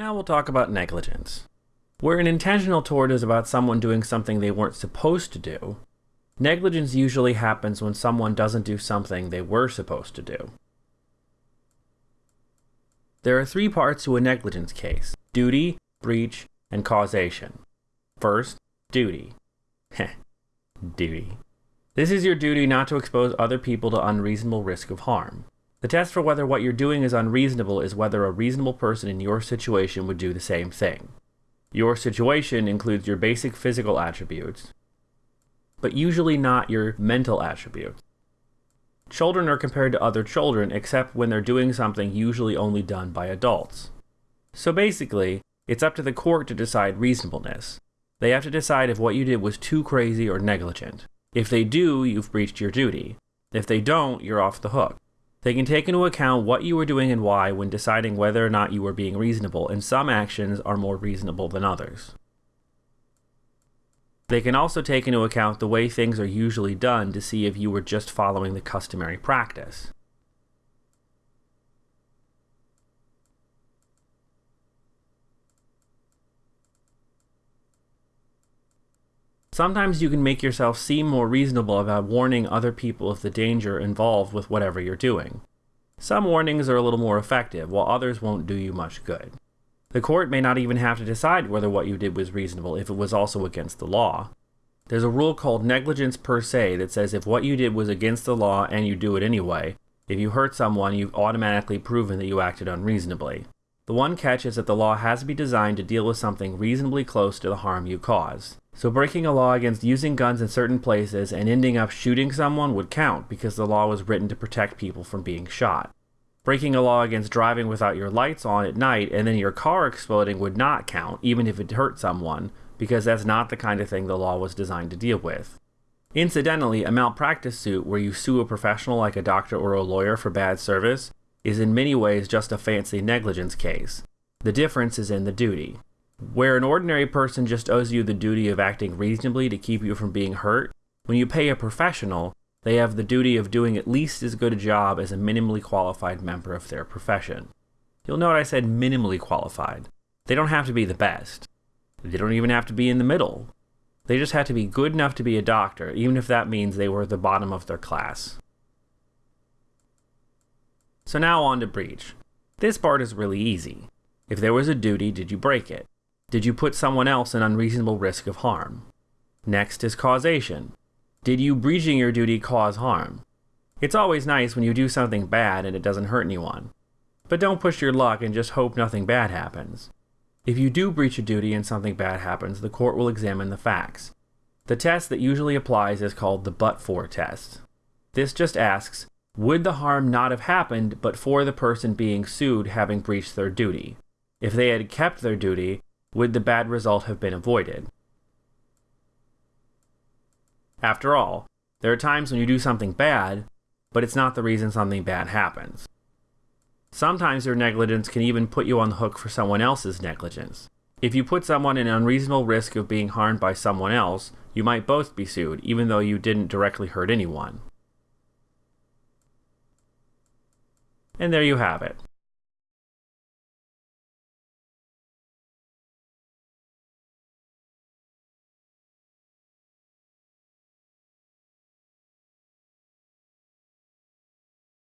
Now we'll talk about negligence. Where an intentional tort is about someone doing something they weren't supposed to do, negligence usually happens when someone doesn't do something they were supposed to do. There are three parts to a negligence case duty, breach, and causation. First, duty. Heh, duty. This is your duty not to expose other people to unreasonable risk of harm. The test for whether what you're doing is unreasonable is whether a reasonable person in your situation would do the same thing. Your situation includes your basic physical attributes, but usually not your mental attributes. Children are compared to other children except when they're doing something usually only done by adults. So basically, it's up to the court to decide reasonableness. They have to decide if what you did was too crazy or negligent. If they do, you've breached your duty. If they don't, you're off the hook. They can take into account what you were doing and why when deciding whether or not you were being reasonable, and some actions are more reasonable than others. They can also take into account the way things are usually done to see if you were just following the customary practice. Sometimes you can make yourself seem more reasonable about warning other people of the danger involved with whatever you're doing. Some warnings are a little more effective, while others won't do you much good. The court may not even have to decide whether what you did was reasonable if it was also against the law. There's a rule called negligence per se that says if what you did was against the law and you do it anyway, if you hurt someone, you've automatically proven that you acted unreasonably. The one catch is that the law has to be designed to deal with something reasonably close to the harm you caused. So breaking a law against using guns in certain places and ending up shooting someone would count because the law was written to protect people from being shot. Breaking a law against driving without your lights on at night and then your car exploding would not count, even if it hurt someone, because that's not the kind of thing the law was designed to deal with. Incidentally, a malpractice suit where you sue a professional like a doctor or a lawyer for bad service is in many ways just a fancy negligence case. The difference is in the duty. Where an ordinary person just owes you the duty of acting reasonably to keep you from being hurt, when you pay a professional, they have the duty of doing at least as good a job as a minimally qualified member of their profession. You'll note I said minimally qualified. They don't have to be the best. They don't even have to be in the middle. They just have to be good enough to be a doctor, even if that means they were the bottom of their class. So now on to breach. This part is really easy. If there was a duty, did you break it? Did you put someone else in unreasonable risk of harm? Next is causation. Did you breaching your duty cause harm? It's always nice when you do something bad and it doesn't hurt anyone. But don't push your luck and just hope nothing bad happens. If you do breach a duty and something bad happens, the court will examine the facts. The test that usually applies is called the but for test. This just asks, would the harm not have happened but for the person being sued having breached their duty? If they had kept their duty, would the bad result have been avoided? After all, there are times when you do something bad, but it's not the reason something bad happens. Sometimes your negligence can even put you on the hook for someone else's negligence. If you put someone in unreasonable risk of being harmed by someone else, you might both be sued, even though you didn't directly hurt anyone. And there you have it.